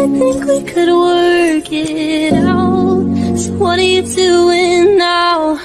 I think we could work it out. So what are you doing now?